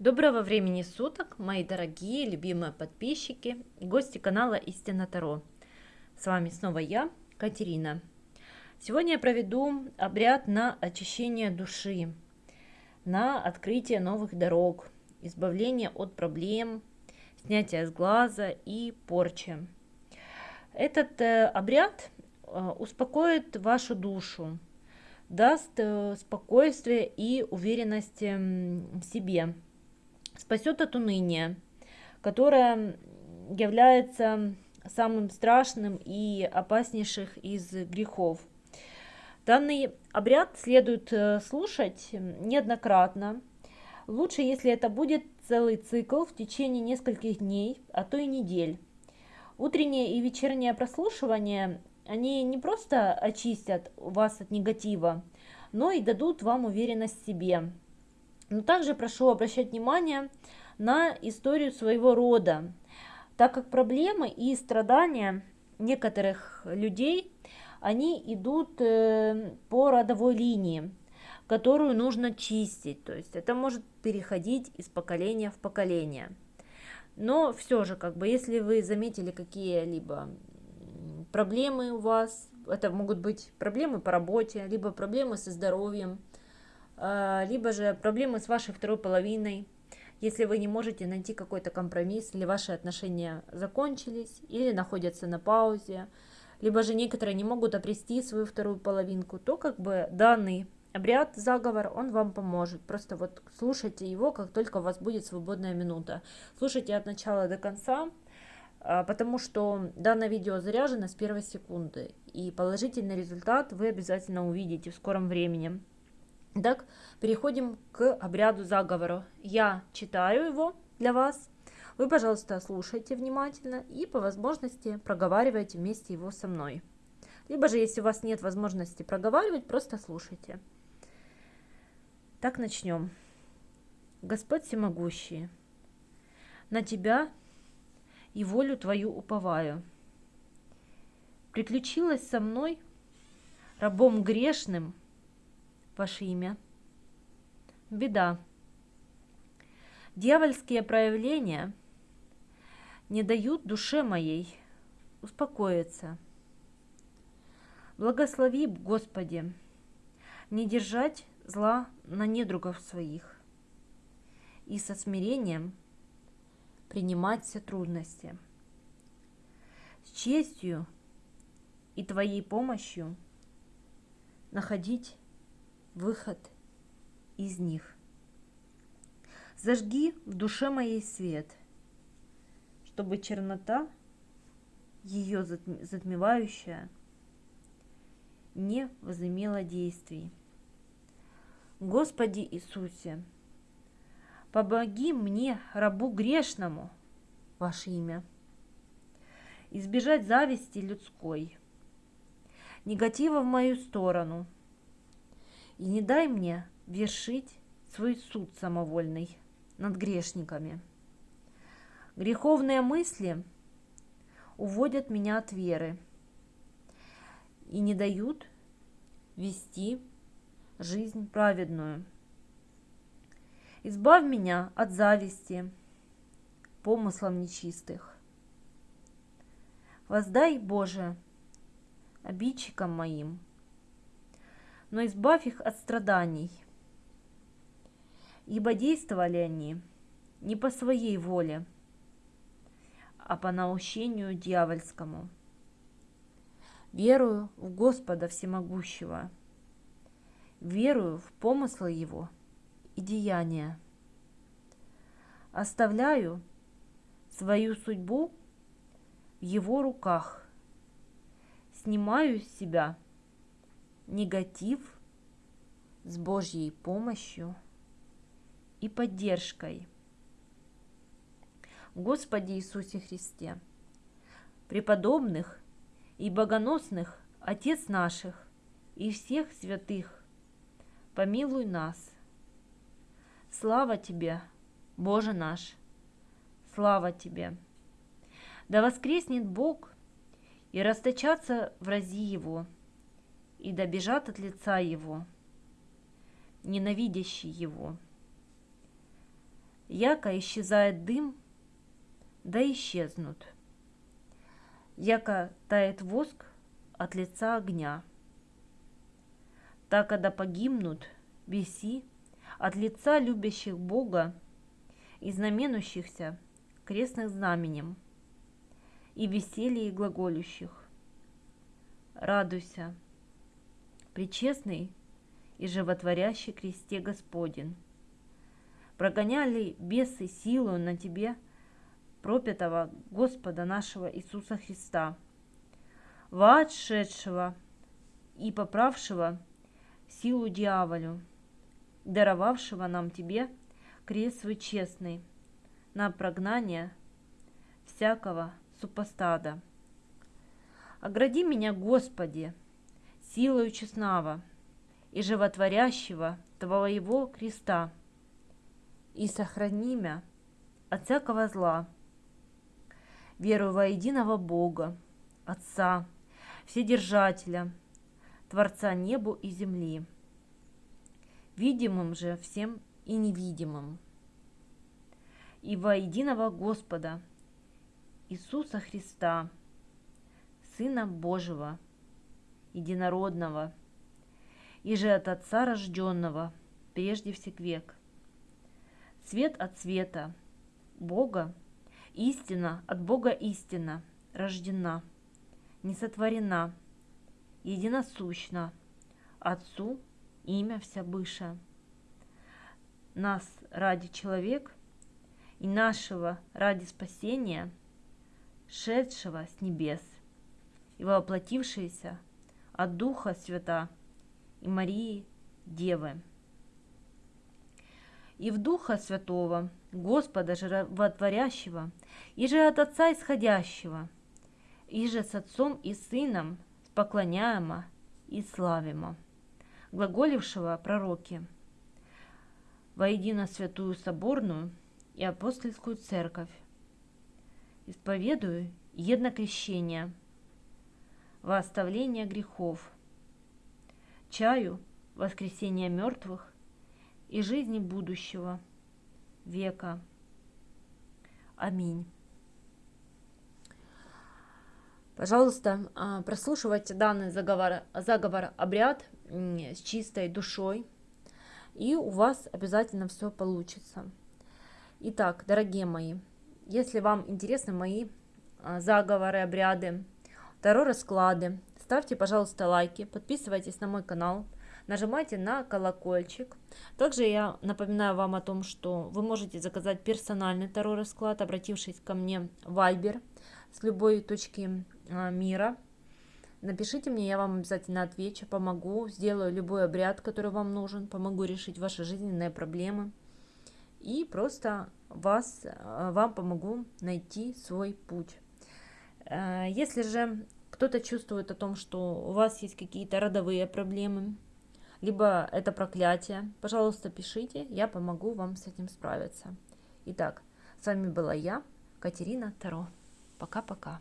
Доброго времени суток, мои дорогие, любимые подписчики гости канала Истина Таро. С вами снова я, Катерина. Сегодня я проведу обряд на очищение души, на открытие новых дорог, избавление от проблем, снятие с глаза и порчи. Этот э, обряд э, успокоит вашу душу, даст э, спокойствие и уверенность в себе спасет от уныния, которое является самым страшным и опаснейших из грехов. Данный обряд следует э, слушать неоднократно. Лучше, если это будет целый цикл в течение нескольких дней, а то и недель. Утреннее и вечернее прослушивание, они не просто очистят вас от негатива, но и дадут вам уверенность в себе, но также прошу обращать внимание на историю своего рода, так как проблемы и страдания некоторых людей, они идут э, по родовой линии, которую нужно чистить, то есть это может переходить из поколения в поколение. Но все же, как бы, если вы заметили какие-либо проблемы у вас, это могут быть проблемы по работе, либо проблемы со здоровьем, либо же проблемы с вашей второй половиной, если вы не можете найти какой-то компромисс, или ваши отношения закончились, или находятся на паузе, либо же некоторые не могут обрести свою вторую половинку, то как бы данный обряд, заговор, он вам поможет. Просто вот слушайте его, как только у вас будет свободная минута. Слушайте от начала до конца, а, потому что данное видео заряжено с первой секунды, и положительный результат вы обязательно увидите в скором времени. Так, переходим к обряду заговора. Я читаю его для вас. Вы, пожалуйста, слушайте внимательно и по возможности проговаривайте вместе его со мной. Либо же, если у вас нет возможности проговаривать, просто слушайте. Так, начнем. Господь всемогущий, на Тебя и волю Твою уповаю. Приключилось со мной, рабом грешным, ваше имя. Беда. Дьявольские проявления не дают душе моей успокоиться. Благослови, Господи, не держать зла на недругов своих и со смирением принимать все трудности. С честью и Твоей помощью находить выход из них. Зажги в душе моей свет, чтобы чернота, ее затмевающая, не возымела действий. Господи Иисусе, помоги мне, рабу грешному, ваше имя, избежать зависти людской, негатива в мою сторону – и не дай мне вершить свой суд самовольный над грешниками. Греховные мысли уводят меня от веры и не дают вести жизнь праведную. Избавь меня от зависти, помыслов нечистых. Воздай, Боже, обидчикам моим – но избавь их от страданий. Ибо действовали они не по своей воле, а по наущению дьявольскому. Верую в Господа Всемогущего, верую в помыслы Его и деяния. Оставляю свою судьбу в Его руках, снимаю с себя – негатив с Божьей помощью и поддержкой. Господи Иисусе Христе, преподобных и богоносных Отец наших и всех святых, помилуй нас. Слава Тебе, Боже наш, слава Тебе! Да воскреснет Бог и расточатся врази Его – и добежат от лица его, ненавидящий его. яко исчезает дым, да исчезнут, яко тает воск от лица огня. Так, когда погибнут веси от лица любящих Бога и знаменущихся крестных знаменем, и веселье глаголющих. Радуйся, причестный и животворящий кресте Господень. Прогоняли бесы силу на тебе пропятого Господа нашего Иисуса Христа, воотшедшего и поправшего силу дьяволю, даровавшего нам тебе крест свой честный на прогнание всякого супостада. Огради меня, Господи, силою честного и животворящего Твоего креста, и сохрани меня от всякого зла. Верую во единого Бога, Отца, Вседержателя, Творца небу и земли, видимым же всем и невидимым, и во единого Господа – Иисуса Христа, Сына Божьего, Единородного, и же от Отца рожденного, прежде всех век. Свет от света, Бога, истина от Бога истина, рождена, не сотворена, единосущна, Отцу имя вся быша. Нас ради человек и нашего ради спасения – шедшего с небес и воплотившееся от Духа Свята и Марии Девы. И в Духа Святого, Господа Животворящего, и же от Отца Исходящего, и же с Отцом и Сыном поклоняемо и славимо, глаголившего пророки, воедино святую соборную и апостольскую церковь, исповедую еднокрещение, во оставление грехов, чаю воскресения мертвых и жизни будущего века. Аминь. Пожалуйста, а, прослушивайте данный заговор, заговор обряд с чистой душой, и у вас обязательно все получится. Итак, дорогие мои, если вам интересны мои а, заговоры, обряды, второй расклады, ставьте, пожалуйста, лайки, подписывайтесь на мой канал, нажимайте на колокольчик. Также я напоминаю вам о том, что вы можете заказать персональный второй расклад, обратившись ко мне в Viber с любой точки а, мира. Напишите мне, я вам обязательно отвечу, помогу, сделаю любой обряд, который вам нужен, помогу решить ваши жизненные проблемы. И просто вас, э, вам помогу найти свой путь. Э, если же кто-то чувствует о том, что у вас есть какие-то родовые проблемы, либо это проклятие, пожалуйста, пишите, я помогу вам с этим справиться. Итак, с вами была я, Катерина Таро. Пока-пока.